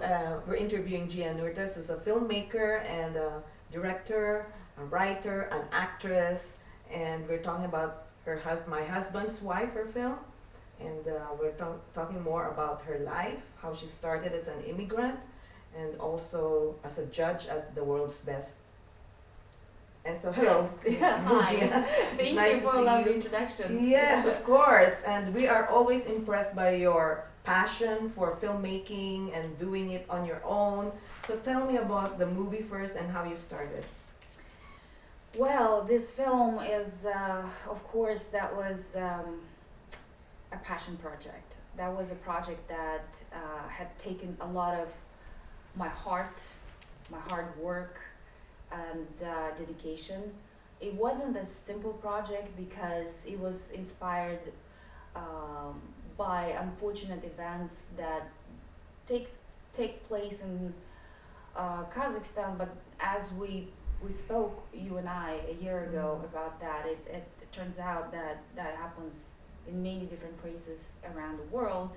Uh, we're interviewing Gia Nurtas, who's a filmmaker and a director, a writer, an actress, and we're talking about her hus- my husband's wife, her film, and uh, we're talk- talking more about her life, how she started as an immigrant, and also as a judge at the world's best. And so, hello, Yeah, hi. Gia. Thank nice you for a lovely introduction. Yes, of course. And we are always impressed by your passion for filmmaking and doing it on your own. So tell me about the movie first and how you started. Well, this film is, uh, of course, that was um, a passion project. That was a project that uh, had taken a lot of my heart, my hard work, and uh, dedication. It wasn't a simple project because it was inspired um, by unfortunate events that takes take place in uh, Kazakhstan. But as we we spoke, you and I, a year ago Mhm. about that, it, it, it turns out that that happens in many different places around the world.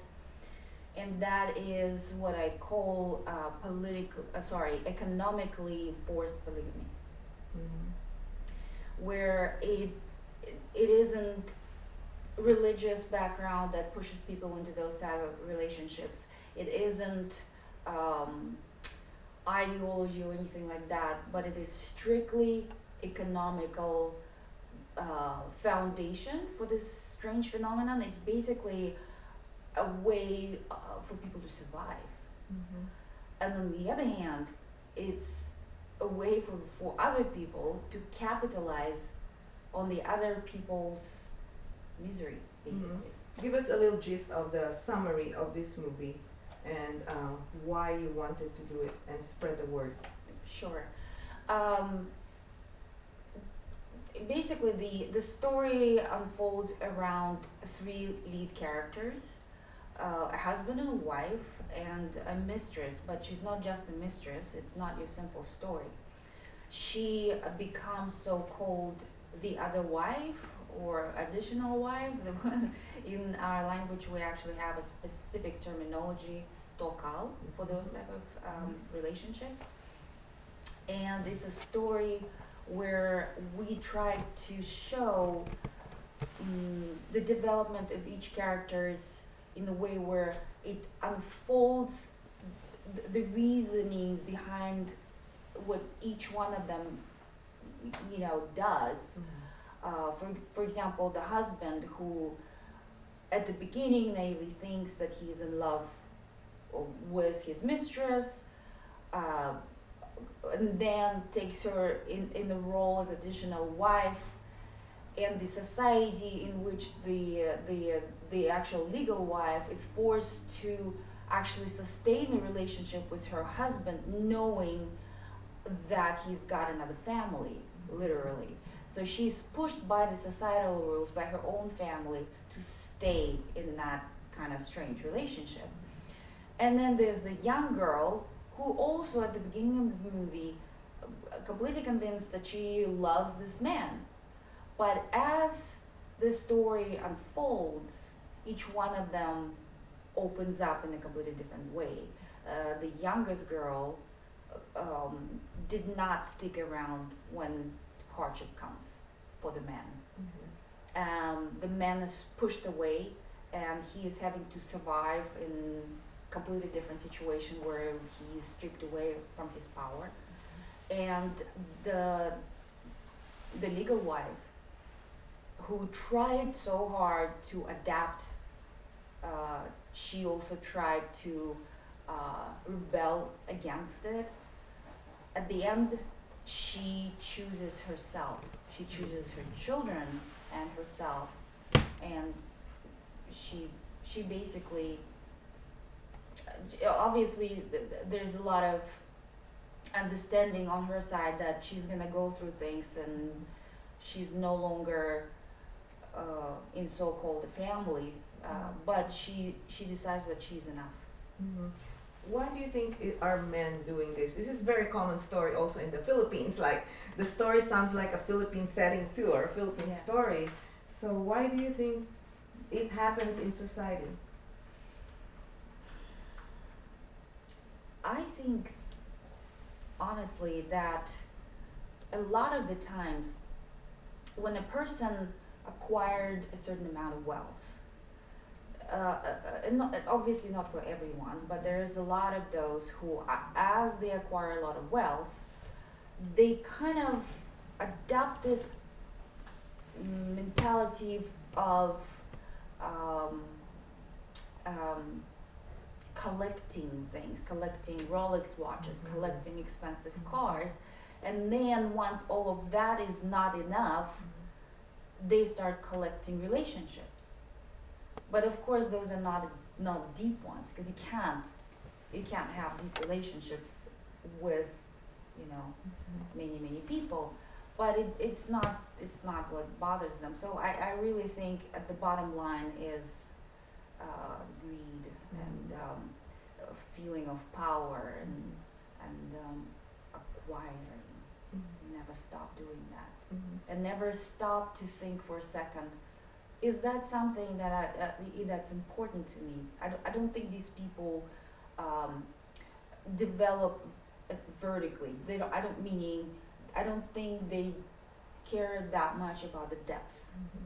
And that is what I call uh, political, uh, sorry, economically forced polygamy where it it isn't religious background that pushes people into those type of relationships. It isn't um, ideology or anything like that, but it is strictly economical uh, foundation for this strange phenomenon. It's basically a way uh, for people to survive and on the other hand, it's a way for, for other people to capitalize on the other people's misery, basically. Give us a little gist of the summary of this movie and uh, why you wanted to do it and spread the word. Sure. Um, basically, the, the story unfolds around three lead characters uh, a husband and a wife, and a mistress, but she's not just a mistress, it's not your simple story. She becomes so called the other wife or additional wife. The one- In our language, we actually have a specific terminology, tokal, for those type of um, relationships. And it's a story where we try to show mm, the development of each character's in a way where it unfolds the reasoning behind what each one of them, you know, does. Uh, for, for example, the husband who, at the beginning, naively thinks that he's in love with his mistress, uh, and then takes her in, in the role as additional wife, and the society in which the uh, the uh, the actual legal wife is forced to actually sustain a relationship with her husband, knowing that he's got another family, literally. So she's pushed by the societal rules, by her own family, to stay in that kind of strange relationship. And then there's the young girl who also at the beginning of the movie completely convinced that she loves this man. But as the story unfolds, each one of them opens up in a completely different way. Uh, the youngest girl um, did not stick around when hardship comes for the man. Um, the man is pushed away, and he is having to survive in completely different situation where he is stripped away from his power. And the the legal wife, who tried so hard to adapt, uh, she also tried to uh, rebel against it. At the end, she chooses herself. She chooses her children and herself, and she she basically obviously th- th- there's a lot of understanding on her side that she's gonna go through things and she's no longer uh, in so-called family, uh, but she she decides that she's enough. Mhm. Why do you think are men doing this? This is a very common story also in the Philippines. Like the story sounds like a Philippine setting too, or a Philippine Yeah. story. So why do you think it happens in society? I think honestly that a lot of the times when a person acquired a certain amount of wealth, not, obviously not for everyone, but there is a lot of those who, as they acquire a lot of wealth, they kind of adopt this mentality of um, um, collecting things, collecting Rolex watches, Mhm. collecting expensive cars, and then once all of that is not enough, they start collecting relationships. But of course, those are not not deep ones because you can't you can't have deep relationships with you know many many people. But it, it's not it's not what bothers them. So I, I really think at the bottom line is uh, greed and um, a feeling of power and and um, acquiring. Never stop doing that Mhm. and never stop to think for a second, is that something that I, uh, that's important to me? I don't, I don't think these people, um, develop vertically. They don't, I don't meaning, I don't think they care that much about the depth Mhm.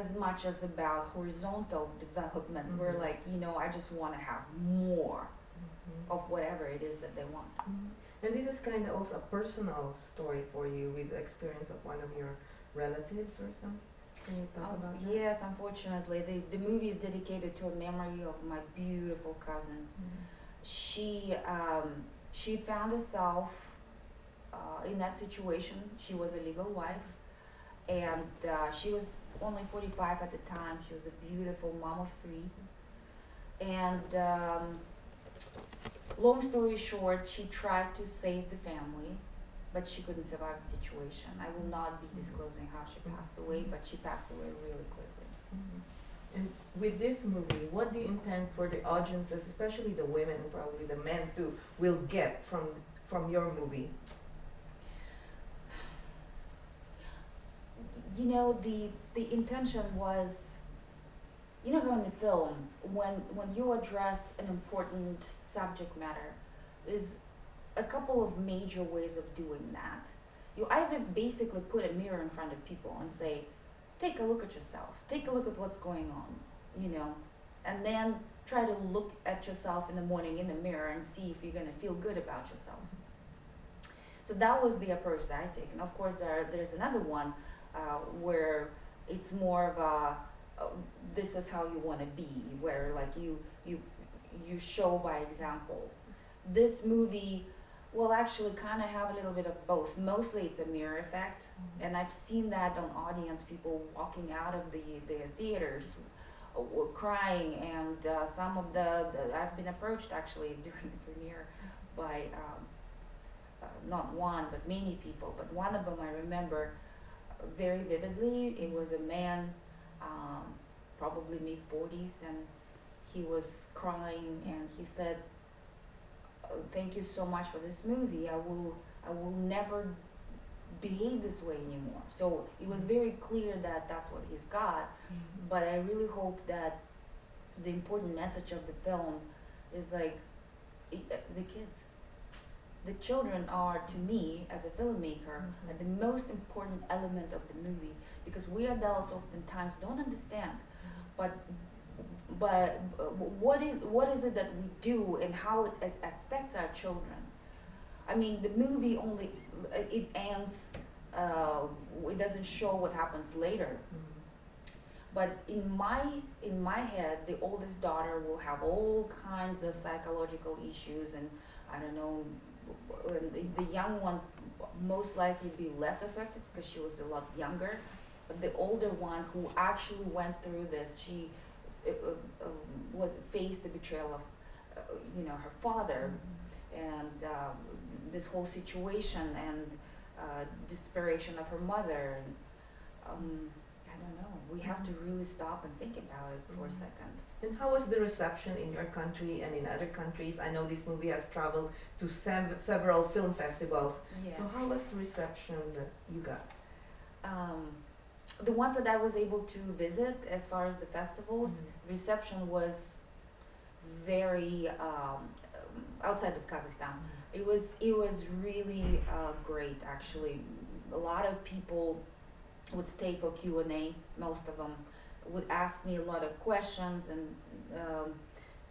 as much as about horizontal development. Where Mhm. like, you know, I just wanna have more Mhm. of whatever it is that they want. Mhm. And this is kind of also a personal story for you with the experience of one of your relatives or something. Can you talk Oh, about that? yes, unfortunately, the, the movie is dedicated to a memory of my beautiful cousin. Mhm. she um, she found herself uh, in that situation. She was a legal wife, and uh, she was only 45 at the time. She was a beautiful mom of three. And um, long story short, she tried to save the family, but she couldn't survive the situation. I will not be disclosing how she passed away, but she passed away really quickly. Mhm. And with this movie, what do you intend for the audiences, especially the women and probably the men too, will get from from your movie? you know the the intention was you know how in the film when when you address an important subject matter there's a couple of major ways of doing that. You either basically put a mirror in front of people and say take a look at yourself. Take a look at what's going on you know? And then try to look at yourself in the morning in the mirror and see if you're going to feel good about yourself. So that was the approach that i take. And of course there there's another one uh, where it's more of a uh, this is how you want to be where like you you you show by example. This movie will actually kind of have a little bit of both. Mostly it's a mirror effect and i've seen that on audience people walking out of the the theaters uh, were crying and uh, some of the, the i've been approached actually during the premiere by um, uh, not one but many people but one of them i remember very vividly. It was a man, um, probably mid 40s, and he was crying and he said, "Oh, "Thank you so much for this movie. I will, I will never behave this way anymore." So it was very clear that that's what he's got. But I really hope that the important message of the film is like the kids. The children are, to me, as a filmmaker, Mhm. are the most important element of the movie because we adults oftentimes don't understand. But but uh, what is what is it that we do and how it, affects our children? I mean, the movie only it ends. Uh, it doesn't show what happens later. But in my in my head, the oldest daughter will have all kinds of psychological issues, and I don't know. The, the young one most likely be less affected because she was a lot younger. But the older one who actually went through this, she uh, was faced the betrayal of, uh, you know, her father, and um, this whole situation and uh, desperation of her mother. And, um, I don't know. We have to really stop and think about it for a Mhm. second. And how was the reception in your country and in other countries? I know this movie has traveled to sev- several film festivals. Yeah. So how was the reception that you got? um, the ones that I was able to visit, as far as the festivals, Mhm. reception was very um, outside of Kazakhstan. It was it was really uh, great actually. A lot of people would stay for Q and A. Most of them would ask me a lot of questions, and um,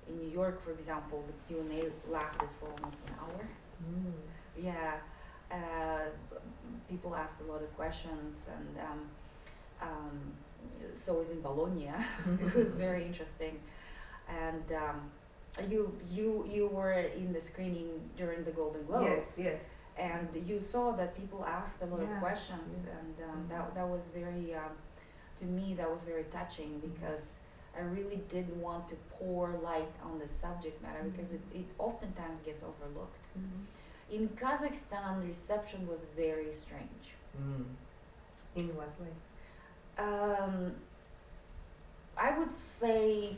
in New York, for example, the Q and A lasted for almost an hour. Mm. Yeah, uh, people asked a lot of questions, and um, um, so was in Bologna. it was very interesting, and um, you you you were in the screening during the Golden Globes, Yes, yes. and you saw that people asked a lot Yeah, of questions, yes. and um, Mhm. that that was very um, to me that was very touching because. I really did want to pour light on the subject matter because it, it oftentimes gets overlooked. In Kazakhstan, the reception was very strange. Mm. In what way? Um, I would say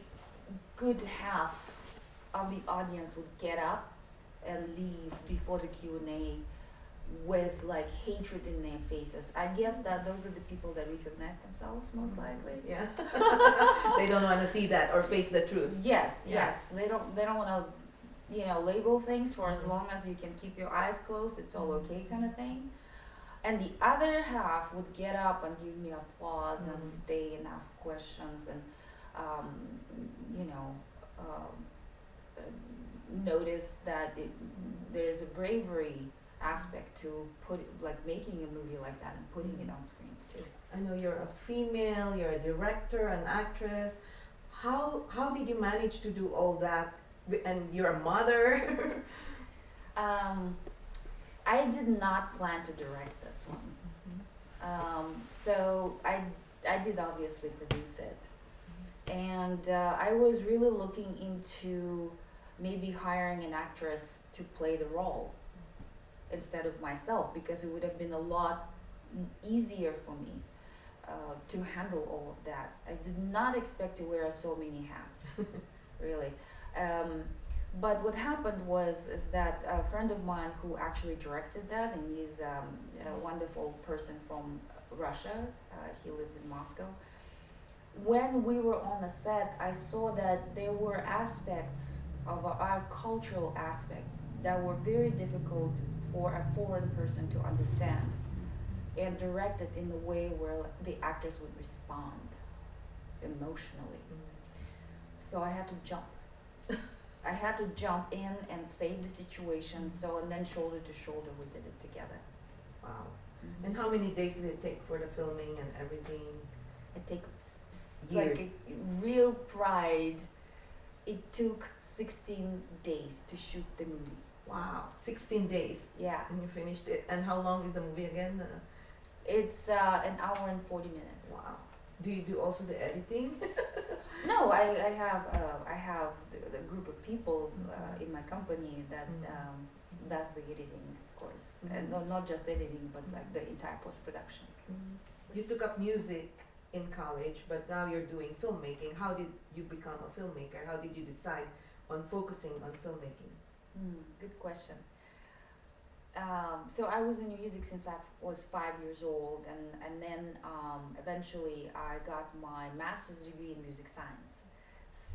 good half of the audience would get up and leave before the Q and A with like hatred in their faces. I guess that those are the people that recognize themselves most likely. Yeah. they don't want to see that or face the truth. Yes, Yeah. yes. They don't. They don't want to, you know, label things for as Mhm. long as you can keep your eyes closed. It's all Mhm. okay, kind of thing. And the other half would get up and give me applause and Mhm. stay and ask questions and, um, you know, um, notice that it, there's a bravery aspect to put like making a movie like that and putting it Mhm. on screens too. I know you're a female, you're a director, an actress. How how did you manage to do all that? And you're a mother. Um, I did not plan to direct this one. Um, so I, I did obviously produce it. And uh, I was really looking into maybe hiring an actress to play the role instead of myself because it would have been a lot easier for me uh, to handle all of that. I did not expect to wear so many hats, really. Um, but what happened was is that a friend of mine who actually directed that, and he's um, a wonderful person from Russia. Uh, he lives in Moscow. When we were on the set, I saw that there were aspects of our, our cultural aspects that were very difficult for a foreign person to understand, and directed in the way where the actors would respond emotionally. So I had to jump. I had to jump in and save the situation. So and then shoulder to shoulder we did it together. Wow. And how many days did it take for the filming and everything? It takes like Years. a real pride. It took 16 days to shoot the movie. Wow. 16 days Yeah, and you finished it. And how long is the movie again? Uh, it's uh, an hour and 40 minutes. wow. Do you do also the editing? No, I, I have uh, I have the, the group of people uh, in my company that Mhm. um, does the editing, of course, Mhm. and no, not just editing, but like the entire post production. You took up music in college, but now you're doing filmmaking. How did you become a filmmaker? How did you decide on focusing on filmmaking? Hmm, good question. Um, so I was in music since I was five years old, and and then um, eventually I got my master's degree in music science.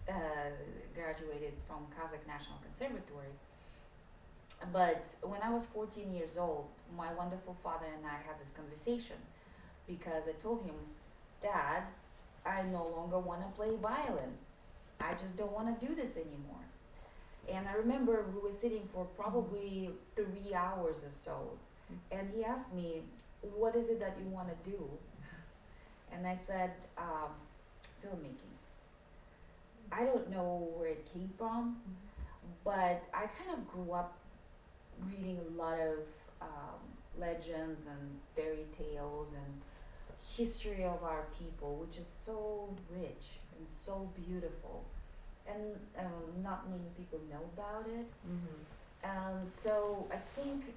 Uh, graduated from Kazakh National Conservatory. But when I was 14 years old, my wonderful father and I had this conversation because I told him, Dad, I no longer want to play violin. I just don't want to do this anymore. And I remember we were sitting for probably three hours or so. And he asked me, What is it that you want to do? And I said, um, Filmmaking. I don't know where it came from, but I kind of grew up reading a lot of um, legends and fairy tales and history of our people, which is so rich and so beautiful, and um, not many people know about it. Mm-hmm. Um, so I think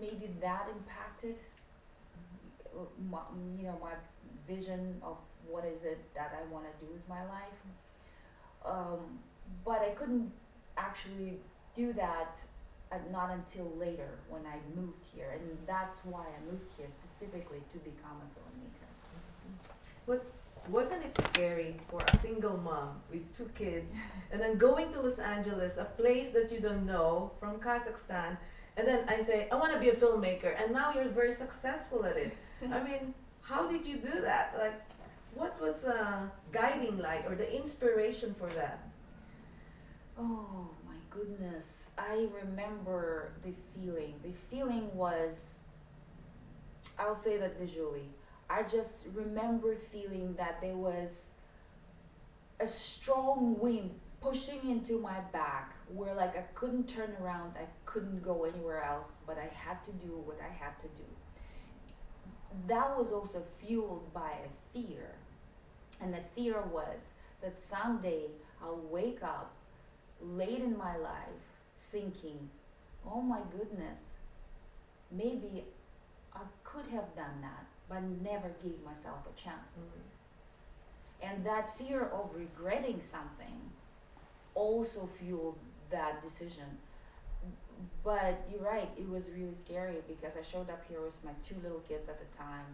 maybe that impacted, my, you know, my vision of what is it that I want to do with my life. Um, but I couldn't actually do that uh, not until later when I moved here, and that's why I moved here specifically to become a filmmaker. Wasn't it scary for a single mom with two kids and then going to Los Angeles, a place that you don't know from Kazakhstan, and then I say, I want to be a filmmaker, and now you're very successful at it. I mean, how did you do that? Like, what was uh, guiding light or the inspiration for that? Oh my goodness. I remember the feeling. The feeling was, I'll say that visually. I just remember feeling that there was a strong wind pushing into my back where like I couldn't turn around, I couldn't go anywhere else, but I had to do what I had to do. That was also fueled by a fear. And the fear was that someday I'll wake up late in my life thinking, oh my goodness, maybe I could have done that, but never gave myself a chance. And that fear of regretting something also fueled that decision. But you're right, it was really scary because I showed up here with my two little kids at the time,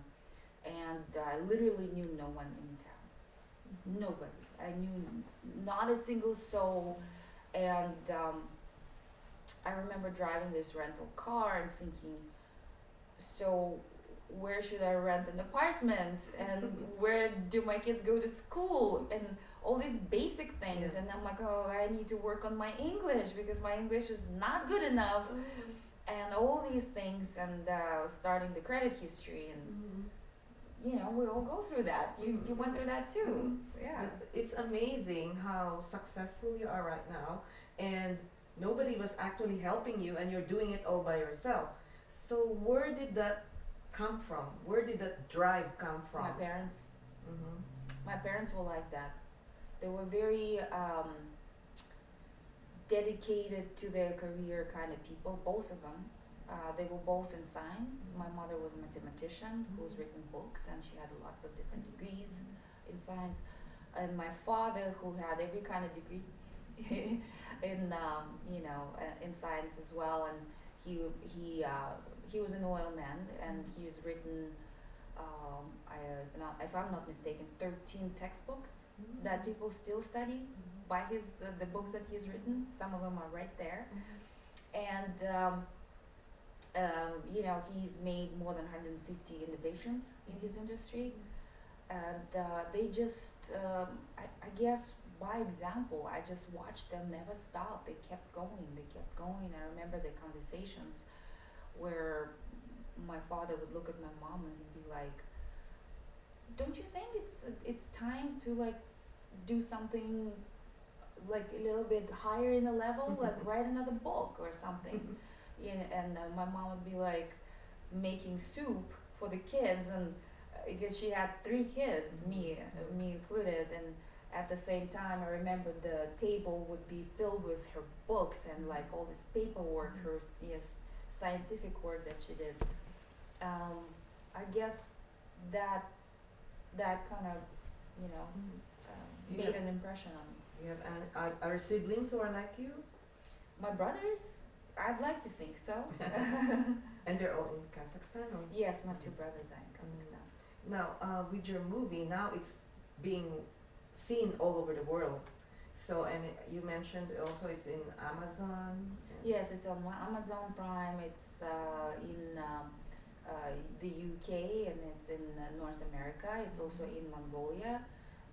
and I literally knew no one in town. Nobody. I knew not a single soul, and um, I remember driving this rental car and thinking, so where should I rent an apartment? And where do my kids go to school? And all these basic things. Yeah. and I'm like oh I need to work on my English because my English is not good enough. And all these things and uh, starting the credit history and Mhm. you know we all go through that. You you went through that too. Mhm. yeah. It's amazing how successful you are right now, and nobody was actually helping you, and you're doing it all by yourself. So where did that come from? Where did that drive come from? my parents Mhm. my parents were like that. They were very um, dedicated to their career kind of people, both of them. Uh, they were both in science. My mother was a mathematician who's written books and she had lots of different degrees in science. And my father, who had every kind of degree in, um, you know, uh, in science as well. And he, he, uh, he was an oil man and he's written um, I, if not, if I'm not mistaken, 13 textbooks that people still study by his uh, the books that he's written. Some of them are right there, and um, um, you know he's made more than 150 innovations in his industry, and uh, they just um, I, I guess by example I just watched them never stop. They kept going. They kept going. I remember the conversations where my father would look at my mom and he'd be like, "Don't you think it's it's time to like do something like a little bit higher in the level, like write another book or something?" you know, and uh, my mom would be like making soup for the kids and because she had three kids, me uh, me included, and at the same time, I remember the table would be filled with her books and like all this paperwork, her yes, scientific work that she did. Um, I guess that that kind of you know Mhm. um, Do you made an impression on me. Do you have any, are, are siblings who are like you? My brothers, I'd like to think so. And they're all in Kazakhstan or? yes, my two brothers are in Kazakhstan. Now, uh, with your movie, now it's being seen all over the world. So, and you mentioned also it's in Amazon. Yes, it's on Amazon Prime. It's uh, in um, uh, the UK and it's in uh, North America. It's also in Mongolia,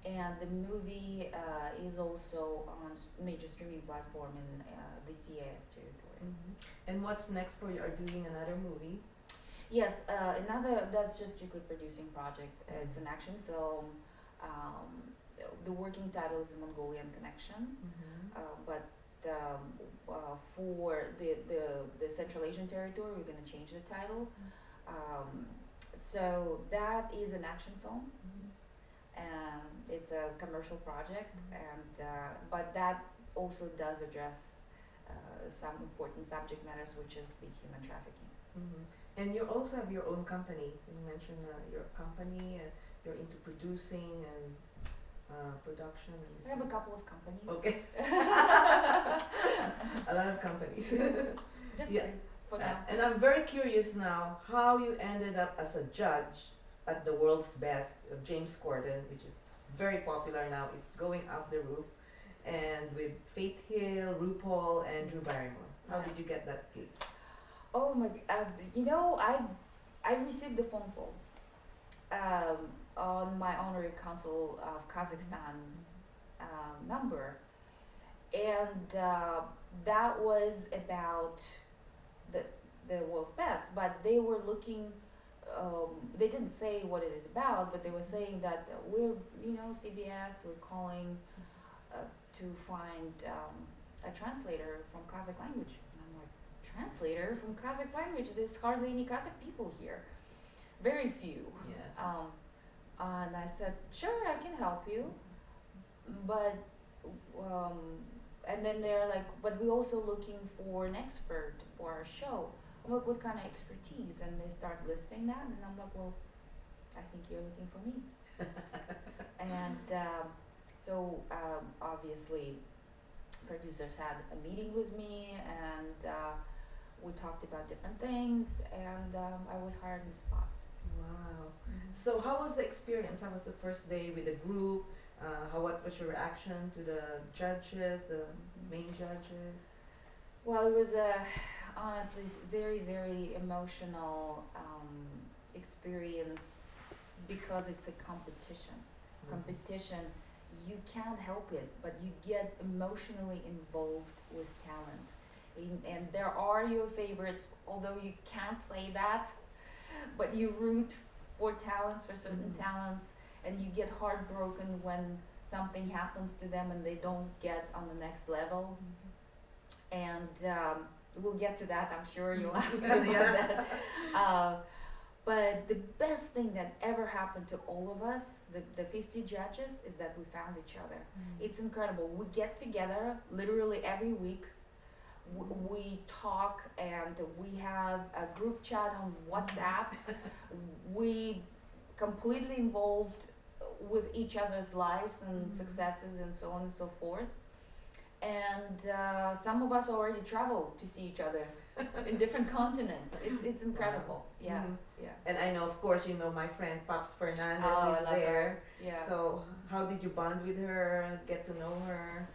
and the movie uh, is also on major streaming platform in uh, the CIS territory. Mhm. And what's next for you? Are doing another movie? Yes, uh, another that's just strictly producing project. It's an action film. Um, the working title is Mongolian Connection. Uh, but um, uh, for the, the, the Central Asian territory, we're going to change the title. Um, so that is an action film, and it's a commercial project, and uh, but that also does address uh, some important subject matters, which is the human trafficking. Mhm. And you also have your own company. You mentioned uh, your company and you're into producing and uh, production. I have a couple of companies. Okay. a lot of companies. Just Yeah. for now. and I'm very curious now how you ended up as a judge at the world's best of James Corden, which is very popular now. It's going off the roof. And with Faith Hill, RuPaul, and Drew Barrymore. How did you get that gig? Oh my, uh, you know, I, I received the phone call, um, on my honorary consul of Kazakhstan, um, number. And, uh, that was about the, the world's best, but they were looking, um, they didn't say what it is about, but they were saying that we're, you know, CBS, we're calling, uh, to find, um, a translator from Kazakh language. And I'm like, translator from Kazakh language? There's hardly any Kazakh people here. Very few. Yeah. Um, and I said, sure, I can help you, but, um, and then they're like, but we're also looking for an expert for our show. I'm like, what kind of expertise? And they start listing that, and I'm like, well, I think you're looking for me. and um, so um, obviously, producers had a meeting with me, and uh, we talked about different things, and um, I was hired on the spot. Wow. So how was the experience? How was the first day with the group? Uh, how what was your reaction to the judges, the main judges? Well, it was a honestly very very emotional um, experience because it's a competition. Competition, you can't help it, but you get emotionally involved with talent. In, and there are your favorites, although you can't say that, but you root for talents, for certain Mhm. talents, and you get heartbroken when something happens to them and they don't get on the next level and um, we'll get to that. I'm sure you'll ask me about that. Uh, but the best thing that ever happened to all of us, the, the 50 judges, is that we found each other. It's incredible. We get together literally every week. We talk and we have a group chat on WhatsApp. we completely involved with each other's lives and Mhm. successes and so on and so forth. And uh, some of us already travel to see each other in different continents. It's, it's incredible. Yeah, Mhm. yeah. And I know, of course, you know my friend Pops Fernandez Oh, is there. her. Yeah. So how did you bond with her? Get to know her?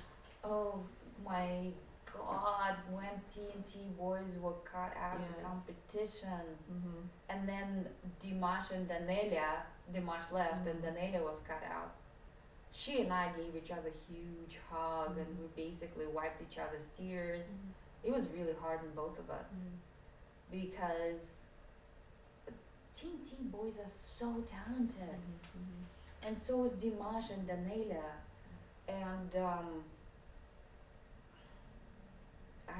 Oh my God, when TNT boys were cut out of the competition, Mm-hmm. and then Dimash and Danelia, Dimash left and Mhm. Danelia was cut out. She and I gave each other a huge hug and we basically wiped each other's tears. It was really hard on both of us because TNT boys are so talented. And so is Dimash and Danelia. And um,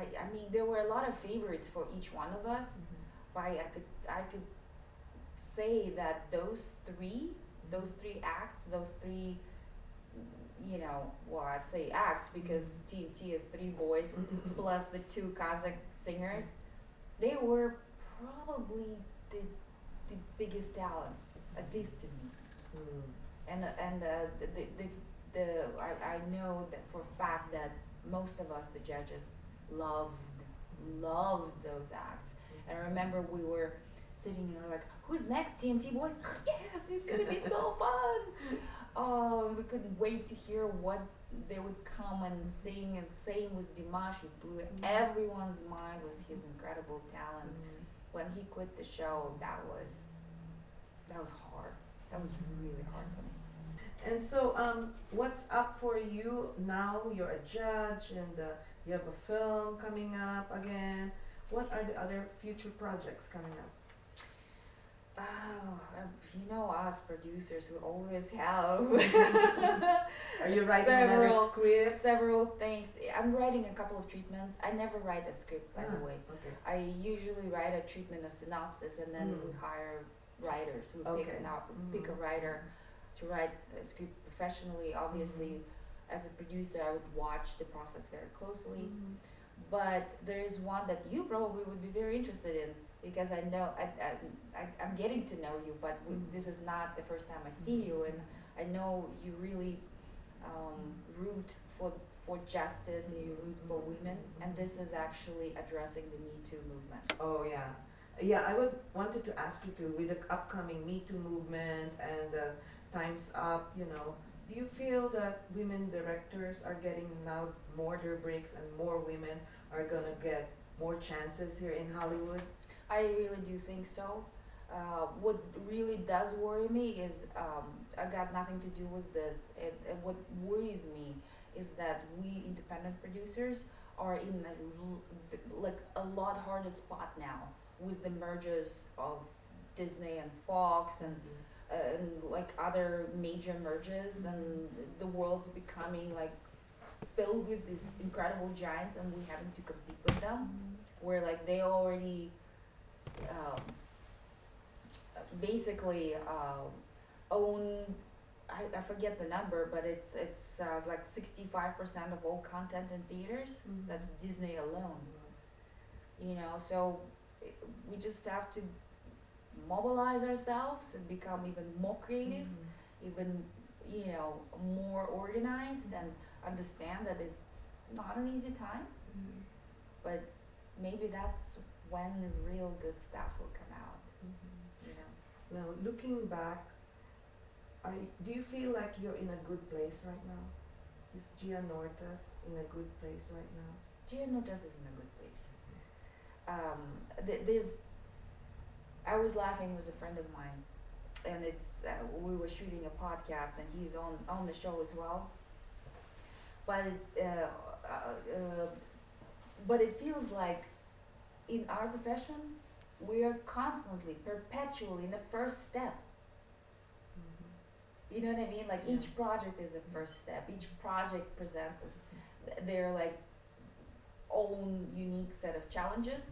I, I mean, there were a lot of favorites for each one of us. But I, I could I could say that those three, those three acts, those three, you know, well, I'd say acts because TNT is three boys plus the two Kazakh singers. They were probably the the biggest talents, at least to me Mm. and and uh, the the the, the I, I know that for a fact that most of us the judges loved loved those acts. And I remember we were sitting and we we're like who's next TNT boys? Yes it's gonna be so fun. Um we couldn't wait to hear what they would come and sing and sing with Dimash he blew everyone's mind with his incredible talent. When he quit the show that was that was hard. That was really hard for me. And so, um, what's up for you now? You're a judge, and uh, you have a film coming up again. What are the other future projects coming up? Oh, um, you know us producers who always have Are you writing Several- script? several things. I'm writing a couple of treatments. I never write a script, by the Ah, way. Okay. I usually write a treatment, a synopsis, and then Mm. we hire writers who pick Okay. an out, pick a Mhm. writer to write a script professionally. Obviously, Mm-hmm. As a producer, I would watch the process very closely. Mhm. But there is one that you probably would be very interested in because I know I, I, I I'm getting to know you, but we, this is not the first time I see you, and I know you really um, root for for justice and you root for women, and this is actually addressing the Me Too movement. Oh yeah, yeah. I would wanted to ask you too with the upcoming Me Too movement and uh, Times Up. You know, do you feel that women directors are getting now more their breaks and more women are gonna get more chances here in Hollywood? I really do think so. Uh, what really does worry me is um, I got nothing to do with this. It, it, what worries me is that we independent producers are in a, like a lot harder spot now with the mergers of Disney and Fox and uh, and like other major mergers and the world's becoming like filled with these incredible giants and we having to compete with them. Where like they already um, basically uh, own I, I forget the number but it's it's uh, like 65% of all content in theaters. Mhm. that's disney alone. You know so we just have to mobilize ourselves and become even more creative Mhm. even you know more organized and understand that it's not an easy time Mhm. but maybe that's when the real good stuff will come out Mhm. you know Now, looking back, are you, do you feel like you're in a good place right now? Is Gia Nortas in a good place right now? Gia Notas is in a good place um, th- there's I was laughing with a friend of mine and it's uh, we were shooting a podcast and he's on on the show as well. But it, uh, uh, uh, but it feels like in our profession we are constantly perpetually in the first step. You know what i mean? Like Yeah. each project is a first step. Each project presents us their like own unique set of challenges.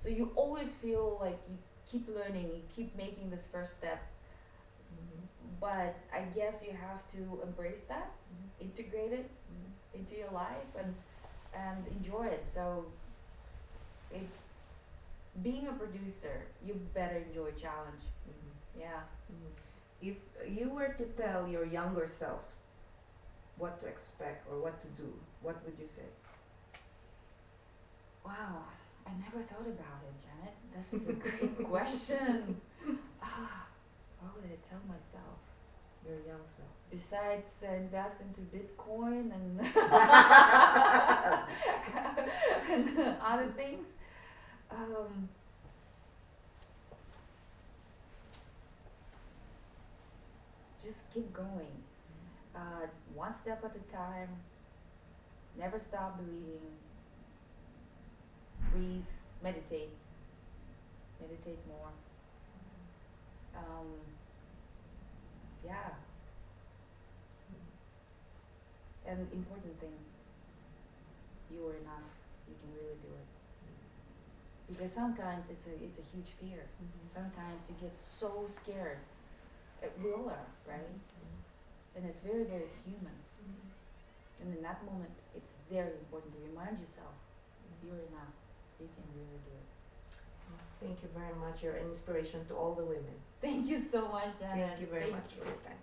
So you always feel like you keep learning you keep making this first step Mhm. but i guess you have to embrace that Mhm. integrate it Mhm. into your life and and enjoy it. So it's being a producer, you better enjoy challenge. Mhm. Yeah. Mhm. If you were to tell your younger self what to expect or what to do, what would you say? Wow. I never thought about it, Janet. This is a great question. Ah, what would I tell myself? Your young self. Besides uh, invest into Bitcoin and, and other things, um, just keep going. Uh, one step at a time. Never stop believing. Breathe. Meditate. Meditate more. Um, yeah. And important thing, you are enough. You can really do it. Because sometimes it's a it's a huge fear. Sometimes you get so scared. Uh, we all are, right? And it's very very human. And in that moment, it's very important to remind yourself you're enough. You can really do it. Thank you very much. You're an inspiration to all the women. Thank you so much, Janet. Thank you very much for your time.